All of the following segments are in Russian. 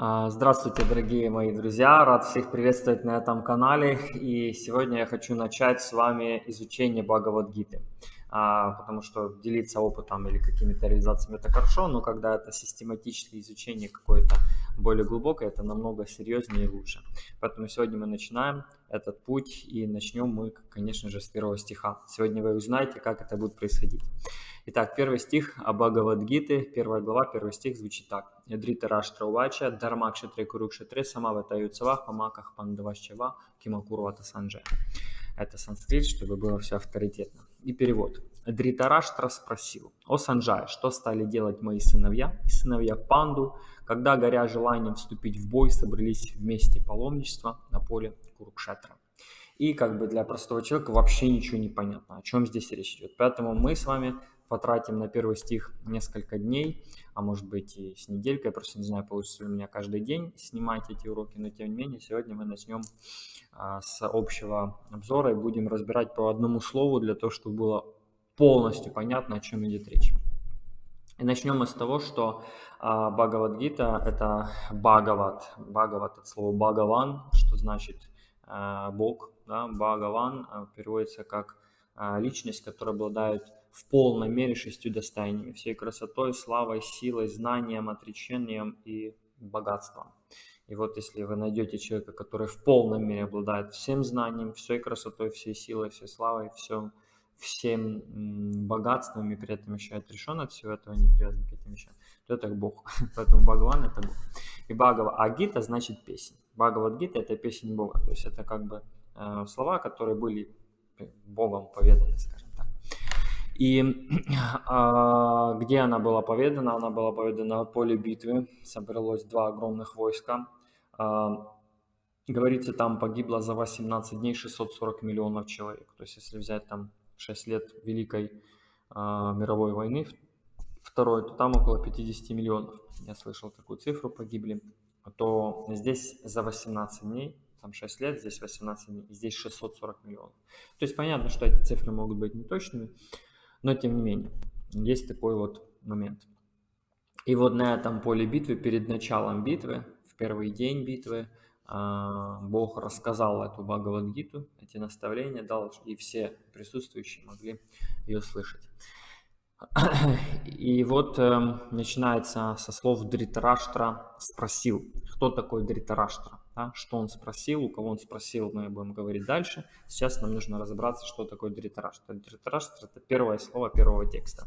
А, Здравствуйте, дорогие мои друзья! Рад всех приветствовать на этом канале. И сегодня я хочу начать с вами изучение Бхагавадгиты. А, Потому что делиться опытом или какими-то реализациями это хорошо, но когда это систематическое изучение какое-то более глубокое, это намного серьезнее и лучше. Поэтому сегодня мы начинаем этот путь и начнем мы, конечно же, с первого стиха. Сегодня вы узнаете, как это будет происходить. Итак, первый стих Абхагавадгиты, первая глава, первый стих звучит так. Дрита Раштра Увача, Дармакшатре Курукшатре, Самавата Юцавах, Памаках Пандавашчава, Кимакурвата Санджа. Это санскрит, чтобы было все авторитетно. И перевод. Дритараштра спросил, «О Санджай, что стали делать мои сыновья и сыновья Панду, когда, горя желанием вступить в бой, собрались вместе паломничества на поле Курукшетра?» И как бы для простого человека вообще ничего не понятно, о чем здесь речь идет. Поэтому мы с вами потратим на первый стих несколько дней, а может быть и с неделькой, просто не знаю, получится ли у меня каждый день снимать эти уроки, но тем не менее сегодня мы начнем а, с общего обзора и будем разбирать по одному слову для того, чтобы было полностью понятно, о чем идет речь. И начнем мы с того, что а, Бхагавадгита – это Бхагават. Бхагават – от слова Бхагаван, что значит а, Бог. Да? Бхагаван а, переводится как а, личность, которая обладает в полной мере шестью достояниями, всей красотой, славой, силой, знанием, отречением и богатством. И вот если вы найдете человека, который в полной мере обладает всем знанием, всей красотой, всей силой, всей славой, всем, всем богатством и при этом еще отрешен от всего этого, не привязан к этим вещам, то это Бог. Поэтому Бхагаван это Бог. И Бхагава Агита значит песня. Бхагавадгита это песня Бога. То есть это как бы э, слова, которые были Богом поведаны, скажем и а, где она была поведена? Она была поведена на поле битвы. Собралось два огромных войска. А, говорится, там погибло за 18 дней 640 миллионов человек. То есть, если взять там 6 лет Великой а, мировой войны, второй, то там около 50 миллионов. Я слышал такую цифру, погибли. То здесь за 18 дней там 6 лет, здесь 18 дней, здесь 640 миллионов. То есть понятно, что эти цифры могут быть неточными, но тем не менее, есть такой вот момент. И вот на этом поле битвы, перед началом битвы, в первый день битвы, а, Бог рассказал эту Бхагавадгиту, эти наставления дал, и все присутствующие могли ее слышать. И вот э, начинается со слов Дритараштра спросил. Кто такой Дритараштра? Да? Что он спросил, у кого он спросил, мы будем говорить дальше. Сейчас нам нужно разобраться, что такое Дритараштра. Дритараштра это первое слово первого текста.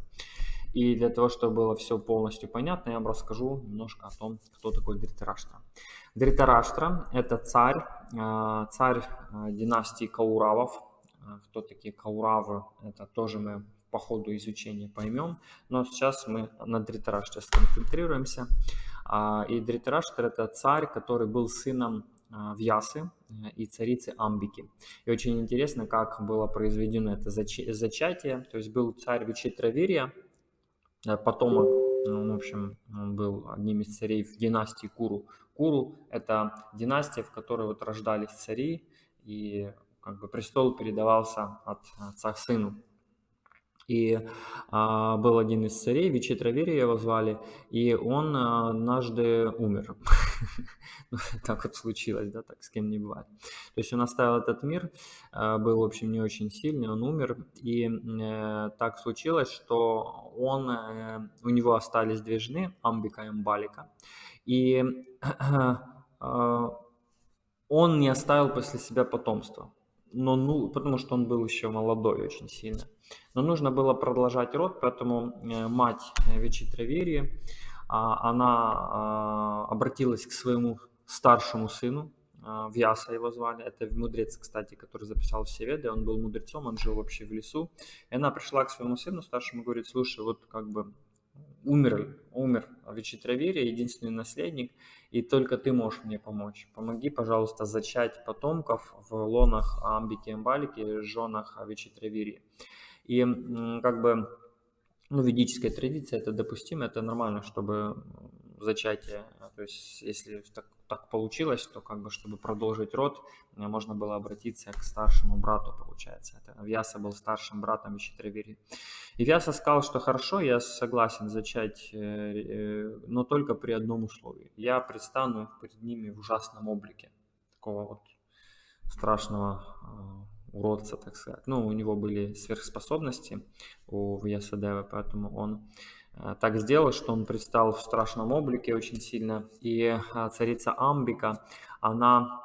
И для того, чтобы было все полностью понятно, я вам расскажу немножко о том, кто такой Дритараштра. Дритараштра это царь, э, царь э, династии Кауравов. Э, кто такие Кауравы, это тоже мы по ходу изучения поймем. Но сейчас мы на Дритараштре сконцентрируемся. А, и Дритараштр это царь, который был сыном а, Вьясы э, и царицы Амбики. И очень интересно, как было произведено это зачатие. То есть был царь Вичитравирия, э, потомок, ну, в общем, он был одним из царей в династии Куру. Куру – это династия, в которой вот рождались цари, и как бы престол передавался от отца к сыну. И а, был один из царей, Вичитравири его звали, и он а, однажды умер. Ну, так вот случилось, да, так с кем не бывает. То есть он оставил этот мир, а, был, в общем, не очень сильный, он умер, и э, так случилось, что он, э, у него остались две жены, Амбика и Амбалика, и э, он не оставил после себя потомства, но, ну, потому что он был еще молодой очень сильно. Но нужно было продолжать род, поэтому э, мать э, Вичитравирии, а, она а, обратилась к своему старшему сыну, а, Вьяса его звали, это мудрец, кстати, который записал все веды, он был мудрецом, он жил вообще в лесу. И она пришла к своему сыну старшему и говорит, слушай, вот как бы умер, умер Вичитравирия, единственный наследник, и только ты можешь мне помочь. Помоги, пожалуйста, зачать потомков в лонах Амбики и Амбалики, женах Вичитравирии. И как бы ну, ведическая традиция это допустимо, это нормально, чтобы зачатие, то есть если так, так получилось, то как бы, чтобы продолжить род, можно было обратиться к старшему брату, получается. Это Вьяса был старшим братом Вичитравири. И Вьяса сказал, что хорошо, я согласен зачать, но только при одном условии. Я предстану перед ними в ужасном облике, такого вот страшного уродца, так сказать. Ну, у него были сверхспособности у Вьясадевы, поэтому он э, так сделал, что он предстал в страшном облике очень сильно. И э, царица Амбика, она,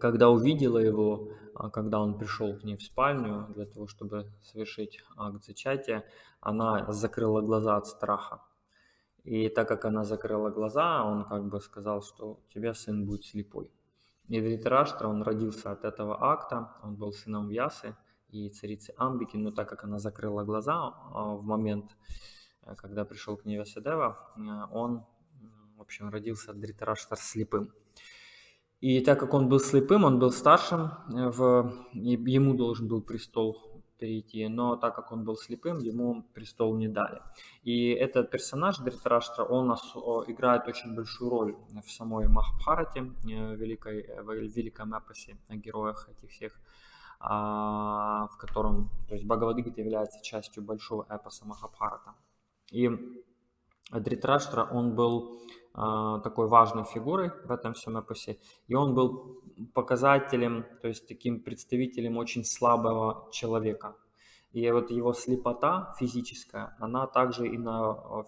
когда увидела его, а когда он пришел к ней в спальню для того, чтобы совершить акт зачатия, она закрыла глаза от страха. И так как она закрыла глаза, он как бы сказал, что у тебя сын будет слепой. И он родился от этого акта, он был сыном Вьясы и царицы Амбики, но так как она закрыла глаза а, в момент, э, когда пришел к ней Вясадева, э, он, в общем, родился от Дритараштра слепым. И так как он был слепым, он был старшим, э, в, ему должен был престол перейти, но так как он был слепым, ему престол не дали. И этот персонаж Дритараштра, он играет очень большую роль в самой Махабхарате, э, великой, э, в великом эпосе о героях этих всех, а, в котором, то есть Бхагавадгита является частью большого эпоса Махабхарата. И Дритраштра, он был такой важной фигурой в этом всем эпосе, и он был показателем, то есть таким представителем очень слабого человека. И вот его слепота физическая, она также и на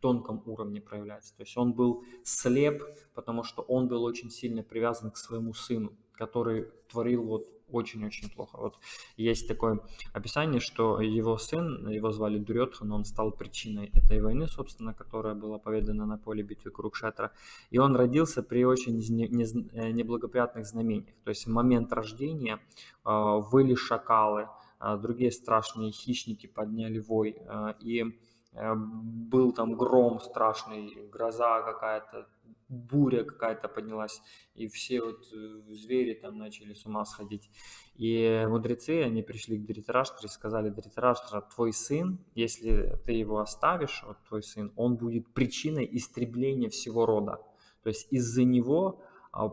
тонком уровне проявляется. То есть он был слеп, потому что он был очень сильно привязан к своему сыну, который творил вот очень-очень плохо. Вот есть такое описание, что его сын, его звали Дурьотхан, он стал причиной этой войны, собственно, которая была поведена на поле битвы Курукшетра. И он родился при очень э, неблагоприятных знамениях. То есть в момент рождения а, выли шакалы, а, другие страшные хищники подняли вой, и э, был там гром страшный, гроза какая-то, буря какая-то поднялась, и все вот э, звери там начали с ума сходить. И мудрецы, они пришли к Дритараштре и сказали, Дритараштра, твой сын, если ты его оставишь, вот твой сын, он будет причиной истребления всего рода. То есть из-за него а,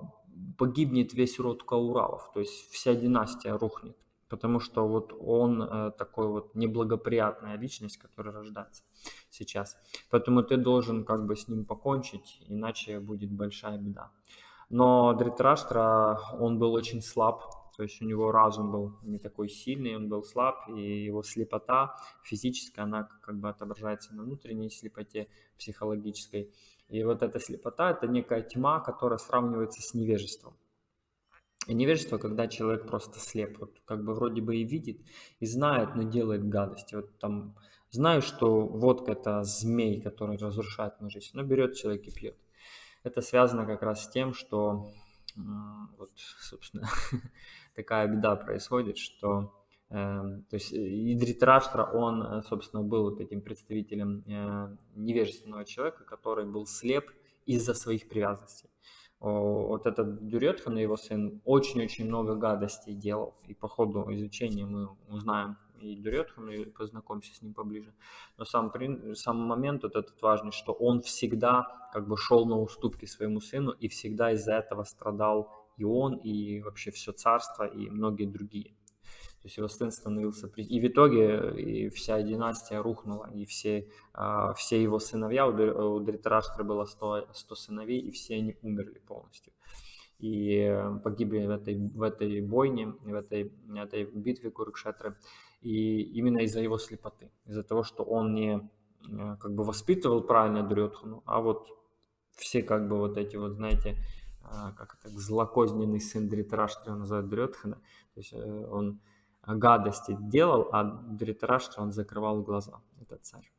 погибнет весь род Кауравов, то есть вся династия рухнет потому что вот он э, такой вот неблагоприятная личность, которая рождается сейчас. Поэтому ты должен как бы с ним покончить, иначе будет большая беда. Но Дритраштра, он был очень слаб, то есть у него разум был не такой сильный, он был слаб, и его слепота физическая, она как бы отображается на внутренней слепоте психологической. И вот эта слепота – это некая тьма, которая сравнивается с невежеством. Невежество, когда человек просто слеп, вот как бы вроде бы и видит, и знает, но делает гадости. Вот там знаю, что водка это змей, который разрушает мою жизнь, но берет человек и пьет. Это связано как раз с тем, что вот, собственно, такая беда происходит, что э, то есть Идритраштра, он, собственно, был вот этим представителем э, невежественного человека, который был слеп из-за своих привязанностей вот этот Дюретхан, его сын, очень-очень много гадостей делал. И по ходу изучения мы узнаем и Дюретхан, и познакомимся с ним поближе. Но сам, сам момент вот этот важный, что он всегда как бы шел на уступки своему сыну, и всегда из-за этого страдал и он, и вообще все царство, и многие другие. То есть его сын становился... И в итоге и вся династия рухнула, и все, а, все его сыновья, у Дритараштры было 100, 100 сыновей, и все они умерли полностью. И погибли в этой, в этой бойне, в этой, в этой битве Курукшетры. И именно из-за его слепоты, из-за того, что он не э, как бы воспитывал правильно Дурьотхану, а вот все как бы вот эти вот, знаете, а, как это, злокозненный сын Дритараштры, он называет то есть э, он гадости делал, а Дритараштра он закрывал глаза, этот царь.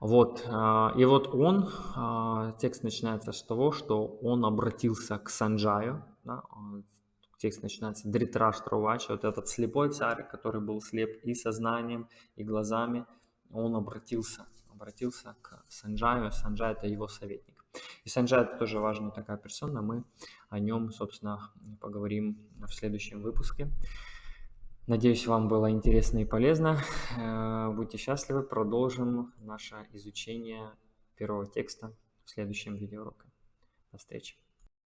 Вот, а, и вот он, а, текст начинается с того, что он обратился к Санджаю, да, текст начинается Дритраштра Увача, вот этот слепой царь, который был слеп и сознанием, и глазами, он обратился, обратился к Санджаю, Санджай это его советник. И Санджай это тоже важная такая персона, мы о нем, собственно, поговорим в следующем выпуске. Надеюсь, вам было интересно и полезно. Э, будьте счастливы, продолжим наше изучение первого текста в следующем видеоуроке. До встречи.